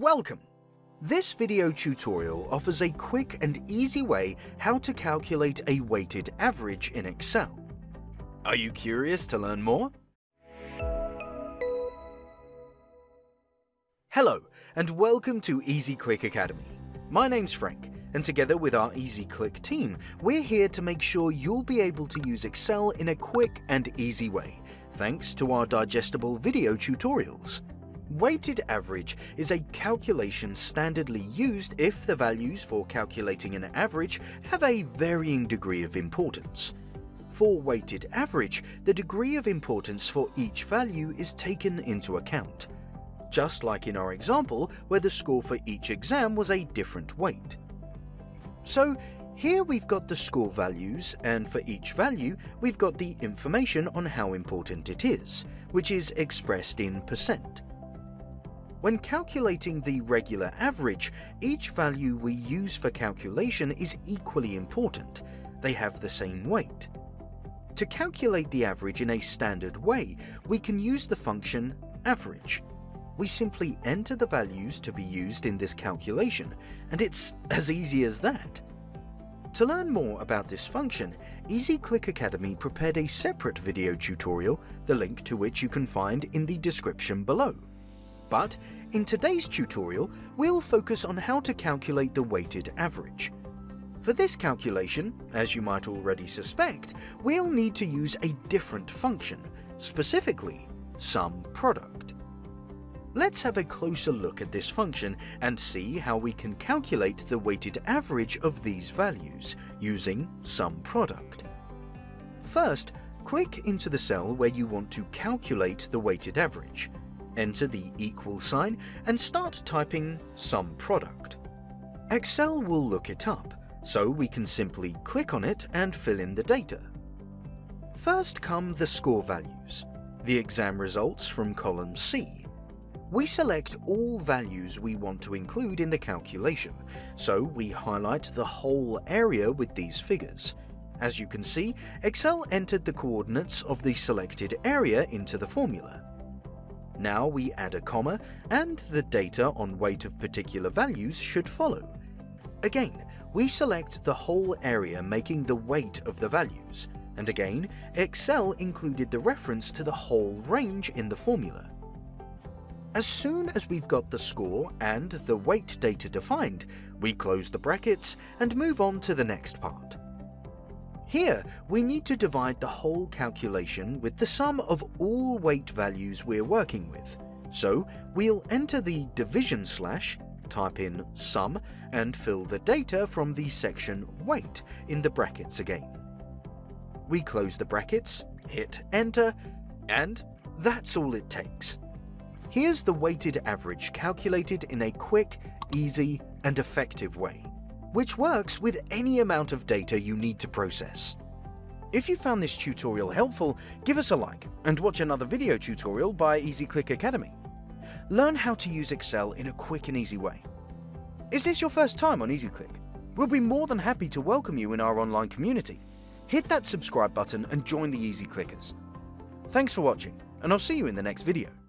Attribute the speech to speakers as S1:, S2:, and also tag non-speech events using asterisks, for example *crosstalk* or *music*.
S1: Welcome! This video tutorial offers a quick and easy way how to calculate a weighted average in Excel. Are you curious to learn more? Hello, and welcome to EasyClick Academy. My name's Frank, and together with our EasyClick team, we're here to make sure you'll be able to use Excel in a quick and easy way, thanks to our digestible video tutorials. Weighted average is a calculation standardly used if the values for calculating an average have a varying degree of importance. For weighted average, the degree of importance for each value is taken into account, just like in our example where the score for each exam was a different weight. So here we've got the score values, and for each value we've got the information on how important it is, which is expressed in percent. When calculating the regular average, each value we use for calculation is equally important. They have the same weight. To calculate the average in a standard way, we can use the function average. We simply enter the values to be used in this calculation, and it's *laughs* as easy as that. To learn more about this function, EasyClick Academy prepared a separate video tutorial, the link to which you can find in the description below. But in today's tutorial, we'll focus on how to calculate the weighted average. For this calculation, as you might already suspect, we'll need to use a different function, specifically sum product. Let's have a closer look at this function and see how we can calculate the weighted average of these values using sum product. First, click into the cell where you want to calculate the weighted average enter the equal sign, and start typing sum product. Excel will look it up, so we can simply click on it and fill in the data. First come the score values, the exam results from column C. We select all values we want to include in the calculation, so we highlight the whole area with these figures. As you can see, Excel entered the coordinates of the selected area into the formula. Now we add a comma, and the data on weight of particular values should follow. Again, we select the whole area making the weight of the values, and again, Excel included the reference to the whole range in the formula. As soon as we've got the score and the weight data defined, we close the brackets and move on to the next part. Here, we need to divide the whole calculation with the sum of all weight values we're working with. So we'll enter the division slash, type in sum, and fill the data from the section weight in the brackets again. We close the brackets, hit enter, and that's all it takes. Here's the weighted average calculated in a quick, easy, and effective way which works with any amount of data you need to process. If you found this tutorial helpful, give us a like and watch another video tutorial by EasyClick Academy. Learn how to use Excel in a quick and easy way. Is this your first time on EasyClick? We'll be more than happy to welcome you in our online community. Hit that subscribe button and join the Easy Clickers. Thanks for watching, and I'll see you in the next video.